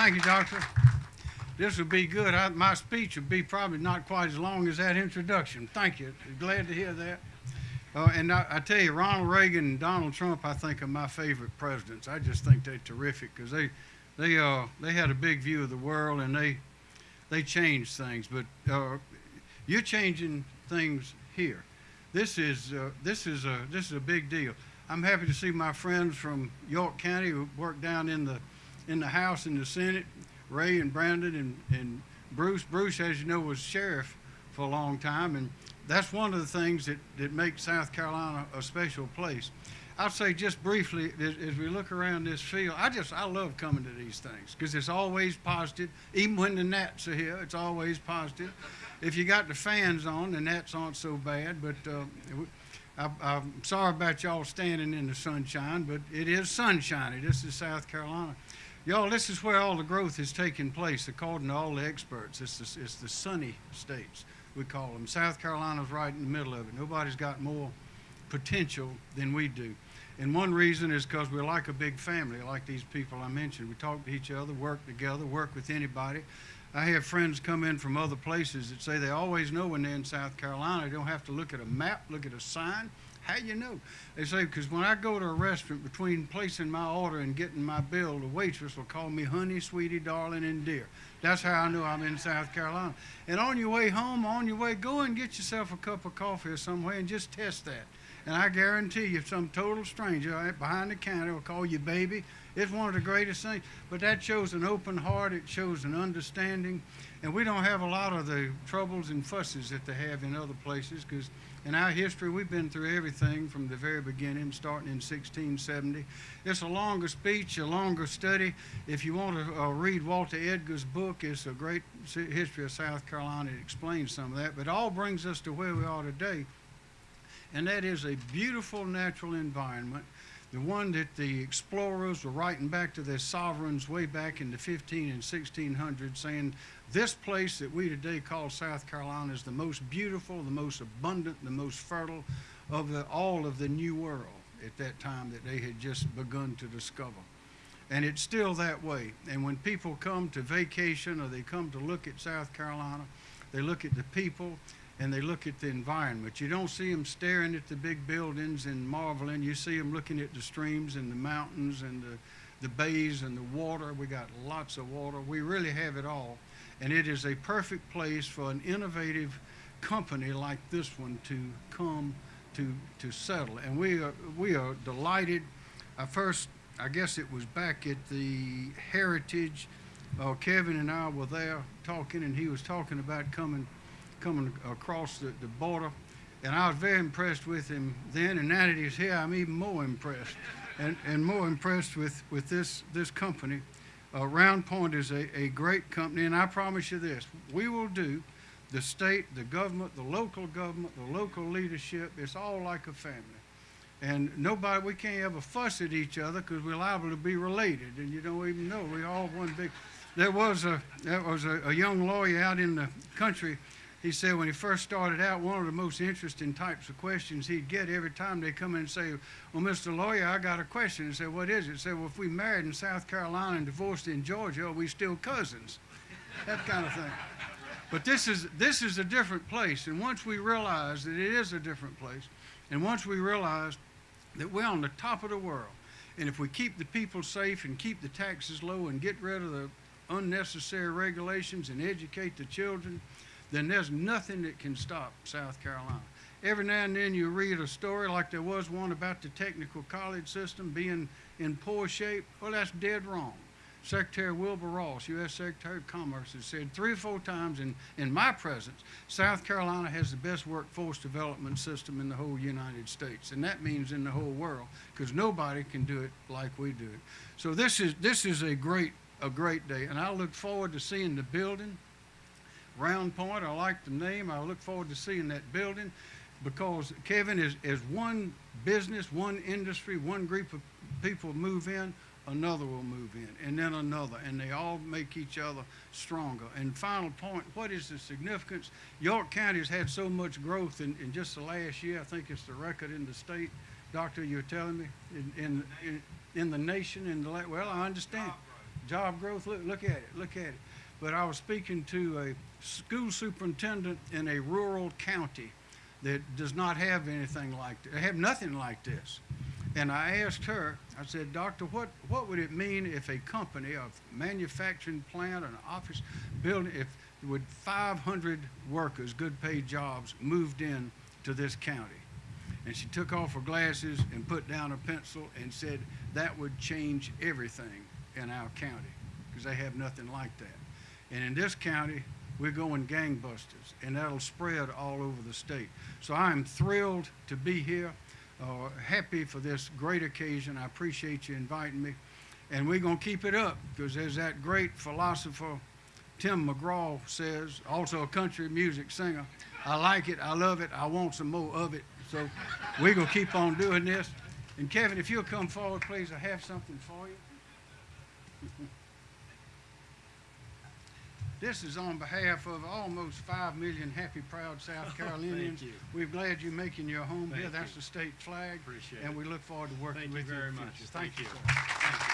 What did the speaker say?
Thank you, Doctor. This will be good. I, my speech will be probably not quite as long as that introduction. Thank you. Glad to hear that. Uh, and I, I tell you, Ronald Reagan and Donald Trump, I think, are my favorite presidents. I just think they're terrific because they, they, uh, they had a big view of the world and they, they changed things. But uh, you're changing things here. This is, uh, this, is a, this is a big deal. I'm happy to see my friends from York County who work down in the, in the House and the Senate, Ray and Brandon and, and Bruce. Bruce, as you know, was sheriff for a long time, and that's one of the things that, that makes South Carolina a special place. I'll say just briefly, as, we look around this field, I just, I love coming to these things because it's always positive. Even when the gnats are here, it's always positive. If you got the fans on, the gnats aren't so bad, but uh, I, I'm sorry about y'all standing in the sunshine, but it is sunshiny. This is South Carolina. Y'all, this is where all the growth is taking place, according to all the experts. It's the, it's the sunny states, we call them. South Carolina's right in the middle of it. Nobody's got more potential than we do. And one reason is because we're like a big family, like these people I mentioned. We talk to each other, work together, work with anybody. I have friends come in from other places that say they always know when they're in South Carolina. They don't have to look at a map, look at a sign. How you know? They say, because when I go to a restaurant, between placing my order and getting my bill, the waitress will call me honey, sweetie, darling, and dear. That's how I know I'm in South Carolina. And on your way home, on your way, go and get yourself a cup of coffee or somewhere and just test that. And I guarantee you, some total stranger behind the counter will call you baby. It's one of the greatest things. But that shows an open heart. It shows an understanding. And we don't have a lot of the troubles and fusses that they have in other places because in our history, we've been through everything from the very beginning, starting in 1670. It's a longer speech, a longer study. If you want to uh, read Walter Edgar's book, it's a great history of South Carolina. It explains some of that. But it all brings us to where we are today. And that is a beautiful natural environment the one that the explorers were writing back to their sovereigns way back in the 15 and 1600s saying this place that we today call South Carolina is the most beautiful, the most abundant, the most fertile of the, all of the new world at that time that they had just begun to discover. And it's still that way. And when people come to vacation or they come to look at South Carolina, they look at the people and they look at the environment. You don't see them staring at the big buildings and marveling. You see them looking at the streams and the mountains and the, the bays and the water. We got lots of water. We really have it all. And it is a perfect place for an innovative company like this one to come to, to settle. And we are, we are delighted. I first, I guess it was back at the Heritage. Uh, Kevin and I were there talking, and he was talking about coming coming across the, the border. And I was very impressed with him then, and now that he's here, I'm even more impressed, and, and more impressed with, with this, this company. Uh, Round Point is a, a great company, and I promise you this, we will do the state, the government, the local government, the local leadership, it's all like a family. And nobody, we can't ever fuss at each other because we're liable to be related, and you don't even know. We all one big. There was a there was a, a young lawyer out in the country he said when he first started out, one of the most interesting types of questions he'd get every time they come in and say, Well, Mr. Lawyer, I got a question. He said, What is it? Said, Well, if we married in South Carolina and divorced in Georgia, are we still cousins? That kind of thing. But this is, this is a different place. And once we realize that it is a different place, and once we realize that we're on the top of the world, and if we keep the people safe and keep the taxes low and get rid of the unnecessary regulations and educate the children, then there's nothing that can stop South Carolina. Every now and then you read a story like there was one about the technical college system being in poor shape. Well, that's dead wrong. Secretary Wilbur Ross, U.S. Secretary of Commerce, has said three or four times in, in my presence, South Carolina has the best workforce development system in the whole United States. And that means in the whole world, because nobody can do it like we do it. So this is, this is a great, a great day. And I look forward to seeing the building. Round Point. I like the name. I look forward to seeing that building because Kevin is, is one business, one industry, one group of people move in, another will move in, and then another, and they all make each other stronger. And final point, what is the significance? York County has had so much growth in, in just the last year. I think it's the record in the state. Doctor, you're telling me in in, in, in the nation, in the well, I understand job growth, look, look at it, look at it. But I was speaking to a school superintendent in a rural county that does not have anything like, they have nothing like this. And I asked her, I said, Doctor, what, what would it mean if a company, a manufacturing plant, an office building, if with 500 workers, good paid jobs, moved in to this county? And she took off her glasses and put down a pencil and said, that would change everything in our county, because they have nothing like that. And in this county, we're going gangbusters, and that'll spread all over the state. So I'm thrilled to be here, uh, happy for this great occasion. I appreciate you inviting me. And we're going to keep it up, because as that great philosopher, Tim McGraw says, also a country music singer. I like it, I love it, I want some more of it. So we're going to keep on doing this. And Kevin, if you'll come forward, please, I have something for you. This is on behalf of almost five million happy, proud South Carolinians. you. We're glad you're making your home here. That's you. the state flag. Appreciate And it. we look forward to working Thank with you Thank you. very much. future. Thank you. Thank you.